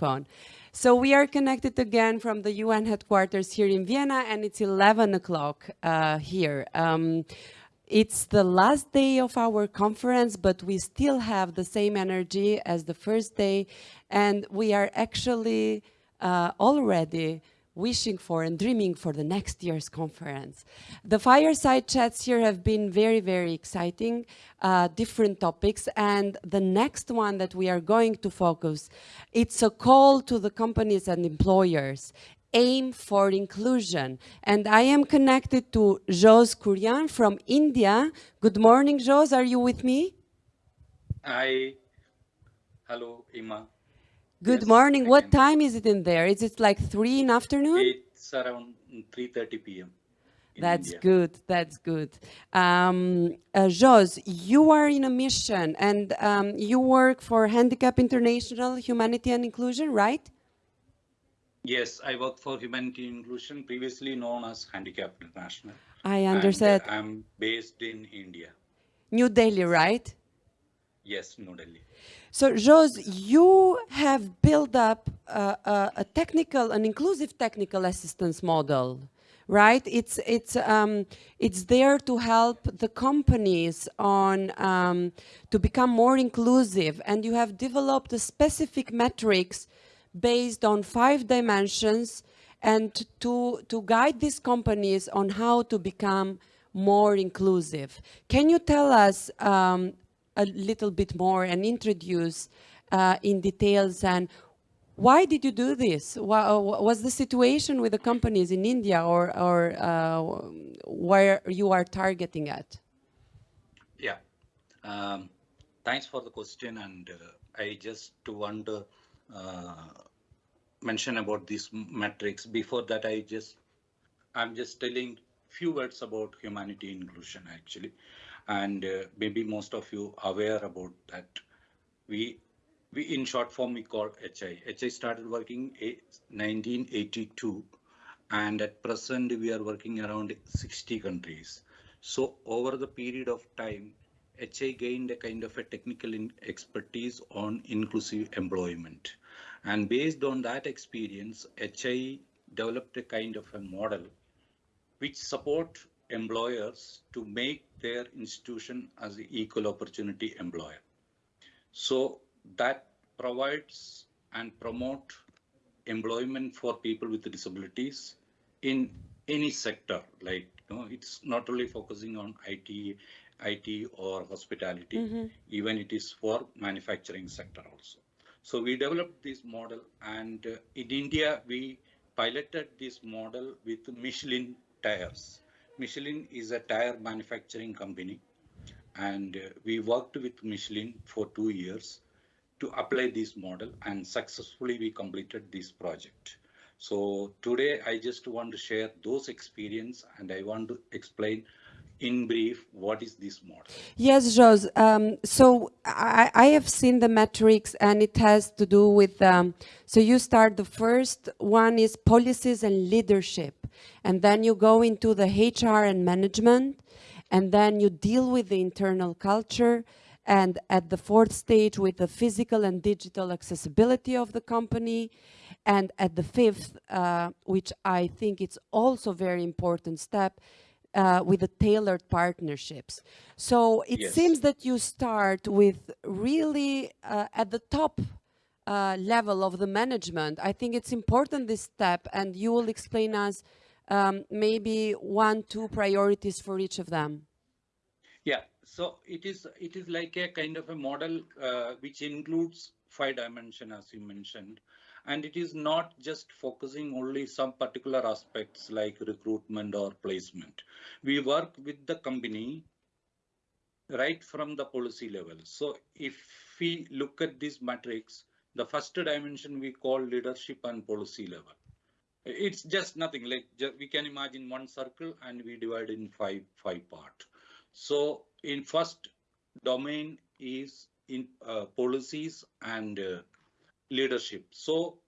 microphone. So we are connected again from the UN headquarters here in Vienna and it's 11 o'clock uh, here. Um, it's the last day of our conference, but we still have the same energy as the first day. And we are actually uh, already wishing for and dreaming for the next year's conference. The fireside chats here have been very, very exciting, uh, different topics. And the next one that we are going to focus, it's a call to the companies and employers aim for inclusion. And I am connected to Jose Kurian from India. Good morning, Jose. Are you with me? Hi. Hello, Ima. Good yes, morning. I what time is it in there? Is it like 3 in afternoon? It's around 3.30 p.m. That's India. good. That's good. Um, uh, Jos, you are in a mission and um, you work for Handicap International Humanity and Inclusion, right? Yes, I work for Humanity and Inclusion, previously known as Handicap International. I understand. And, uh, I'm based in India. New Delhi, right? Yes, New Delhi. So, Jos, you have built up a, a, technical, an inclusive technical assistance model, right? It's it's um, it's there to help the companies on um, to become more inclusive, and you have developed a specific metrics based on five dimensions, and to to guide these companies on how to become more inclusive. Can you tell us um, a little bit more and introduce uh, in details and why did you do this? What was the situation with the companies in India or, or uh, where you are targeting at? Yeah, um, thanks for the question. And uh, I just want to uh, mention about these metrics. Before that, I just, I'm just telling few words about humanity inclusion actually and uh, maybe most of you aware about that. We, we in short form, we call HI. HI started working in 1982 and at present we are working around 60 countries. So over the period of time, HI gained a kind of a technical expertise on inclusive employment. And based on that experience, HI developed a kind of a model which support employers to make their institution as an equal opportunity employer. So that provides and promote employment for people with disabilities in any sector. Like you know, it's not only focusing on IT, IT or hospitality, mm -hmm. even it is for manufacturing sector also. So we developed this model and uh, in India, we piloted this model with Michelin tires. Michelin is a tire manufacturing company and uh, we worked with Michelin for two years to apply this model and successfully we completed this project. So today I just want to share those experience and I want to explain in brief, what is this model? Yes, Jos. Um, so I, I, have seen the metrics and it has to do with, um, so you start, the first one is policies and leadership. And then you go into the HR and management. And then you deal with the internal culture. And at the fourth stage with the physical and digital accessibility of the company. And at the fifth, uh, which I think it's also very important step, uh, with the tailored partnerships. So it yes. seems that you start with really uh, at the top uh, level of the management. I think it's important this step and you will explain us um, maybe one, two priorities for each of them. Yeah, so it is it is like a kind of a model uh, which includes five dimension as you mentioned and it is not just focusing only some particular aspects like recruitment or placement. We work with the company right from the policy level. So if we look at these metrics, the first dimension we call leadership and policy level. It's just nothing like we can imagine one circle and we divide in five five part. So in first domain is in uh, policies and uh, leadership. So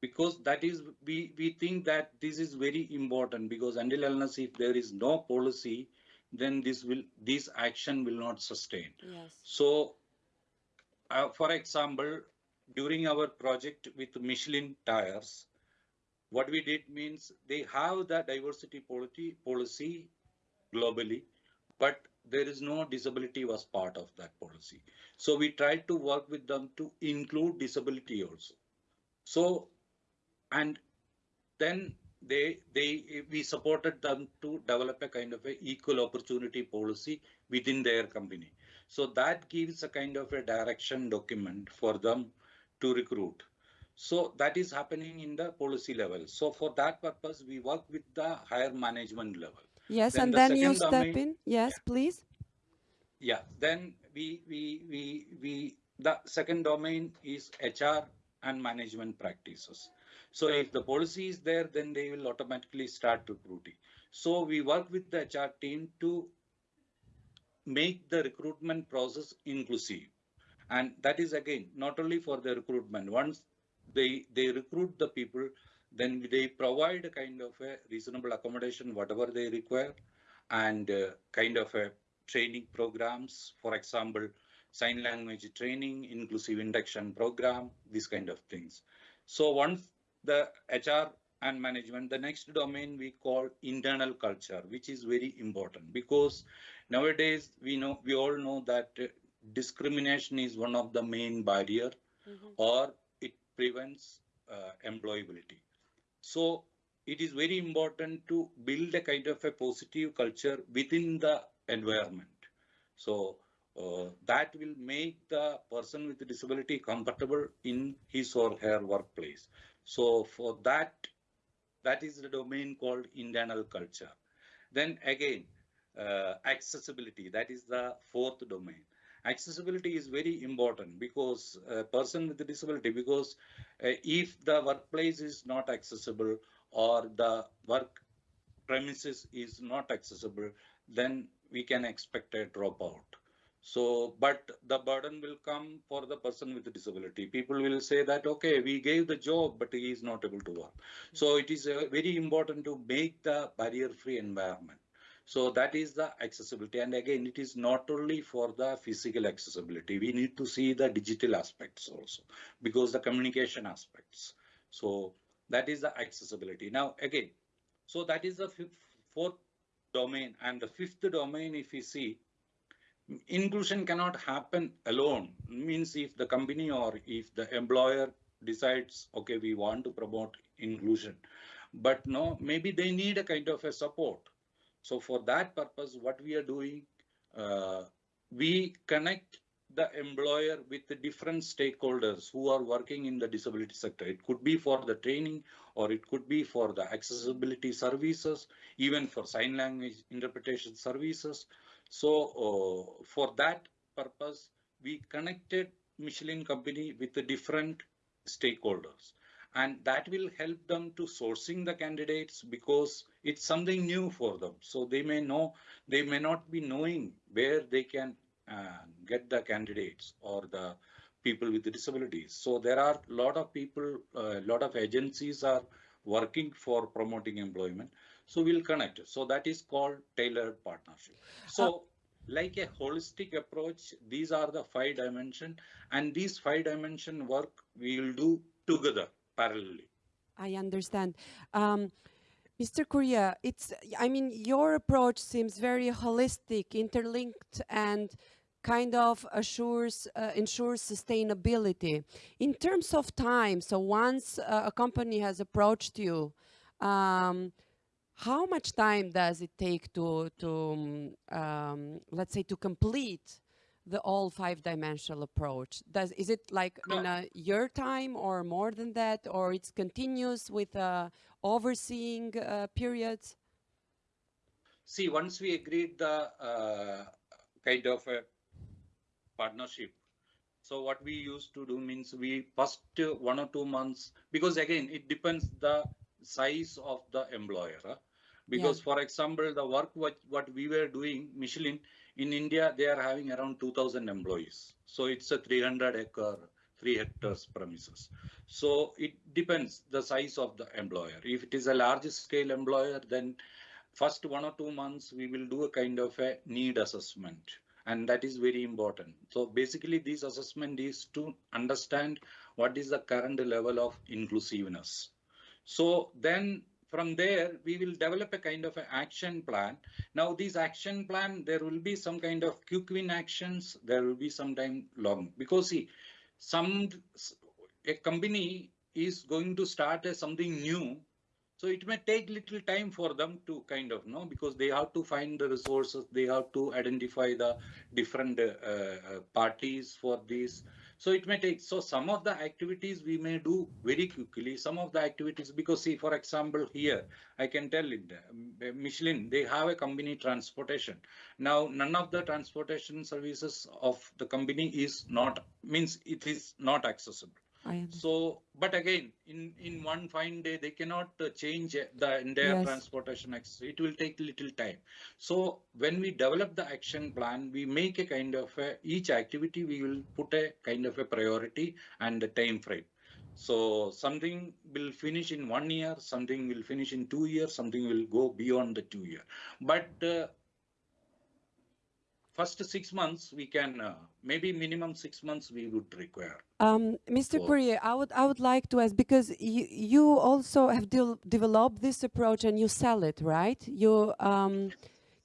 because that is we we think that this is very important because until unless if there is no policy then this will this action will not sustain yes. so uh, for example during our project with Michelin tires, what we did means they have the diversity policy, policy globally, but there is no disability was part of that policy. So we tried to work with them to include disability also. So, and then they, they, we supported them to develop a kind of a equal opportunity policy within their company. So that gives a kind of a direction document for them to recruit. So that is happening in the policy level. So for that purpose, we work with the higher management level. Yes, Then and the then you step domain- in. Yes, please. Yeah, then we, we, we, we, the second domain is HR and management practices. So if the policy is there, then they will automatically start recruiting. So we work with the HR team to make the recruitment process inclusive. And that is again, not only for the recruitment, once they, they recruit the people, then they provide a kind of a reasonable accommodation, whatever they require, and uh, kind of a training programs, for example, sign language training, inclusive induction program, these kind of things. So once the HR and management, the next domain we call internal culture, which is very important because nowadays we know, we all know that uh, discrimination is one of the main barrier or it prevents uh, employability. So it is very important to build a kind of a positive culture within the environment. So uh, that will make the person with disability comfortable in his or her workplace. So for that, that is the domain called internal culture. Then again, uh, accessibility, that is the fourth domain. Accessibility is very important because a person with a disability, because uh, if the workplace is not accessible or the work premises is not accessible, then we can expect a dropout. So, but the burden will come for the person with a disability. People will say that, okay, we gave the job, but he is not able to work. So it is uh, very important to make the barrier-free environment. So that is the accessibility. And again, it is not only for the physical accessibility. We need to see the digital aspects also because the communication aspects. So that is the accessibility. Now, again, so that is the fourth domain. And the fifth domain, if you see, inclusion cannot happen alone. Means if the company or if the employer decides, okay, we want to promote inclusion, but no, maybe they need a kind of a support. So for that purpose, what we are doing, uh, we connect the employer with the different stakeholders who are working in the disability sector. It could be for the training or it could be for the accessibility services, even for sign language interpretation services. So uh, for that purpose, we connected Michelin company with the different stakeholders and that will help them to sourcing the candidates because it's something new for them. So they may know, they may not be knowing where they can uh, get the candidates or the people with the disabilities. So there are a lot of people, a lot of agencies are working for promoting employment. So we'll connect. So that is called tailored partnership. So like a holistic approach, these are the five dimension and these five dimension work we will do together parallelly. I understand. Um, Mr. Kurian, it's, I mean, your approach seems very holistic, interlinked, and kind of assures, uh, ensures sustainability. In terms of time, so once uh, a company has approached you, um, how much time does it take to, to um, let's say, to complete the all five dimensional approach? Does is it like in a year time or more than that, or it's continuous with uh, overseeing uh, periods? See, once we agreed the uh, kind of a partnership, so what we used to do means we first uh, one or two months, because again, it depends the size of the employer. huh? Because for example, the work what, what we were doing, Michelin, in India, they are having around 2000 employees. So it's a 300 acre, three hectares premises. So it depends the size of the employer. If it is a large scale employer, then first one or two months, we will do a kind of a need assessment. and that is very important. So basically this assessment is to understand what is the current level of inclusiveness. So then from there, we will develop a kind of an action plan. Now this action plan, there will be some kind of quick win actions. There will be some time long because see, some a company is going to start as something new so it may take little time for them to kind of know because they have to find the resources, they have to identify the different uh, uh, parties for this. So it may take, so some of the activities we may do very quickly, some of the activities, because see, for example, here, I can tell it, uh, Michelin, they have a company transportation. Now, none of the transportation services of the company is not, means it is not accessible. So, but again, in, in one fine day, they cannot uh, change uh, the entire Yes. transportation. ex- It will take little time. So when we develop the action plan, we make a kind of a, each activity, we will put a kind of a priority and a time frame. So something will finish in one year, something will finish in two years, something will go beyond the two year. But uh, first six months, we can, uh, maybe minimum six months we would require. Um, Mr. So- Puri, I would I would like to ask because you you also have del- developed this approach and you sell it, right? You um,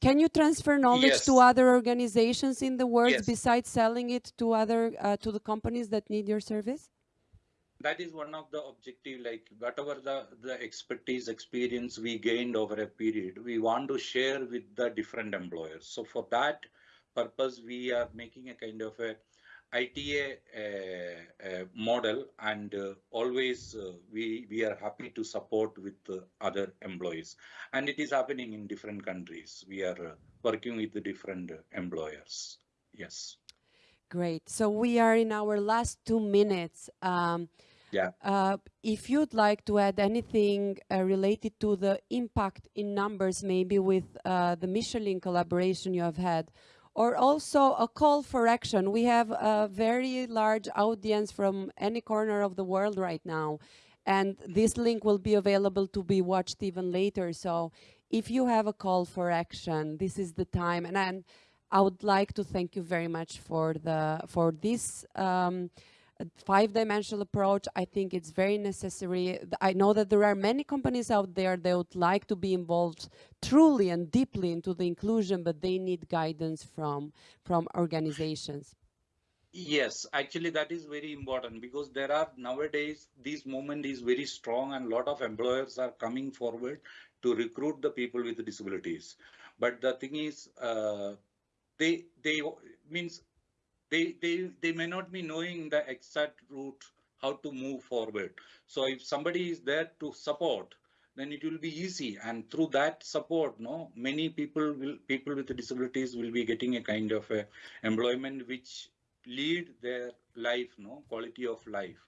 can you transfer knowledge to other organizations in the world Yes. besides selling it to other uh, to the companies that need your service? that is one of the objective like whatever the the expertise experience we gained over a period we want to share with the different employers so for that purpose we are making a kind of a ITA uh, uh, model and uh, always uh, we we are happy to support with the other employees and it is happening in different countries we are uh, working with the different uh, employers yes Great. So we are in our last two minutes. Um, Yeah. uh, if you'd like to add anything uh, related to the impact in numbers, maybe with uh, the Michelin collaboration you have had, or also a call for action. We have a very large audience from any corner of the world right now, and this link will be available to be watched even later. So if you have a call for action, this is the time. And, and I would like to thank you very much for the for this um, five-dimensional approach. I think it's very necessary. I know that there are many companies out there that would like to be involved truly and deeply into the inclusion, but they need guidance from from organizations. Yes, actually that is very important because there are nowadays this movement is very strong and a lot of employers are coming forward to recruit the people with disabilities. But the thing is, uh, they they means they they they may not be knowing the exact route how to move forward. So if somebody is there to support, then it will be easy. And through that support, no, many people will people with disabilities will be getting a kind of a employment which lead their life, no quality of life.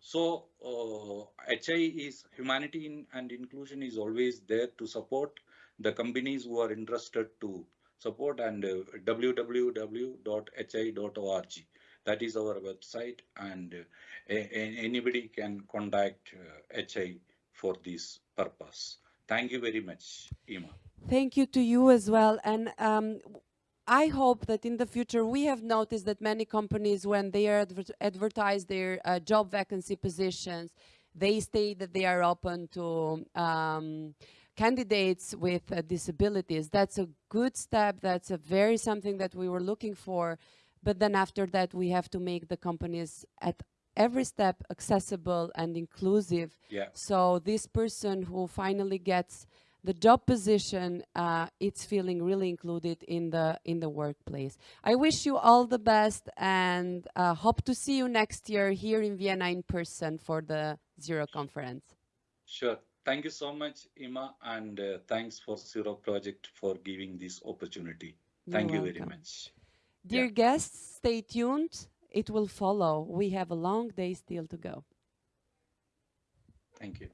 So uh, HI is humanity in, and inclusion is always there to support the companies who are interested to support and uh, www.hi.org. That is our website and uh, anybody can contact uh, HI for this purpose. Thank you very much, Ima. Thank you to you as well. And um, I hope that in the future we have noticed that many companies, when they adver- advertise their uh, job vacancy positions, they state that they are open to um, candidates with uh, disabilities. That's a good step. That's a very something that we were looking for. But then after that, we have to make the companies at every step accessible and inclusive. Yeah. So this person who finally gets the job position, uh, it's feeling really included in the in the workplace. I wish you all the best and uh, hope to see you next year here in Vienna in person for the Zero conference. Sure. Thank you so much, Ima, and uh, thanks for Zero Project for giving this opportunity. You're Thank you very much. Dear Yeah. guests, stay tuned. It will follow. We have a long day still to go. Thank you.